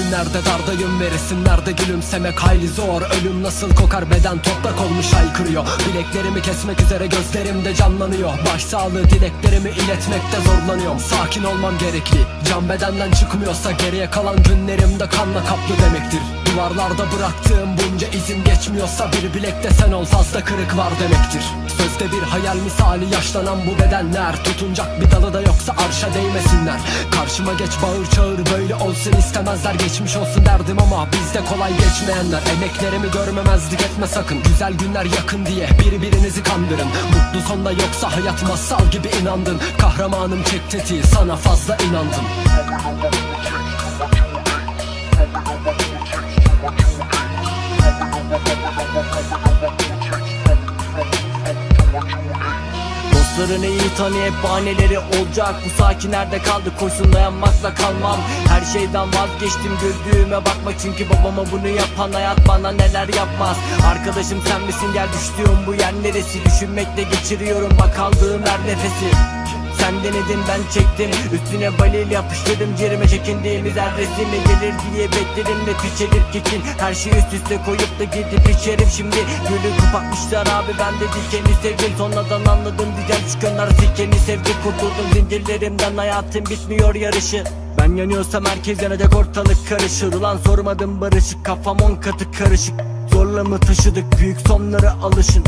nerede dardayım ve resimlerde gülümsemek hayli zor. Ölüm nasıl kokar beden toprak olmuş haykırıyor Bileklerimi kesmek üzere gözlerimde canlanıyor. Başsağlığı dileklerimi iletmekte zorlanıyorum. Sakin olmam gerekli Can bedenden çıkmıyorsa geriye kalan günlerimde kanla kaplı demektir. Duvarlarda bıraktığım bunca izim geçmiyorsa bir bilekte sen ol fazla kırık var demektir. Sözde bir hayal misali yaşlanan bu bedenler. Tutunacak bir dalı da yoksa arşa değmesinler. Karşıma geç bağır çağır böyle olsun istemezler Geçmiş olsun derdim ama bizde kolay geçmeyenler. Emeklerimi görmemezlik etme sakın Güzel günler yakın diye birbirinizi kandırın. Mutlu sonda yoksa hayat masal gibi inandın. Kahramanım çek tetiği sana fazla inandım Dostlarını iyi tanı hep bahaneleri olacak. Bu sakin nerede kaldı? Koşsun dayanmakla kalmam. Her şeyden vazgeçtim güldüğüme bakma. Çünkü babama bunu yapan hayat bana neler yapmaz. Arkadaşım sen misin? Gel düştüğüm bu yer neresi? Düşünmekle geçiriyorum bak aldığım her nefesi sen denedin ben çektim. Üstüne balil yapıştırdım Cerime çekindiğimiz her resmi gelir diye bekledim. De piçelir kitin Her şeyi üst üste koyup da gidip içerim şimdi. Gülü kapatmışlar abi ben de dikeni sevdim. Sonradan anladım diken çıkanlar zikeni sevdi Kurtuldum zincirlerimden hayatım bitmiyor yarışı. Ben yanıyorsam herkes yanacak ortalık karışır. Ulan sormadım barışık kafam on katı karışık. Zorla mı taşıdık büyük sonlara alışın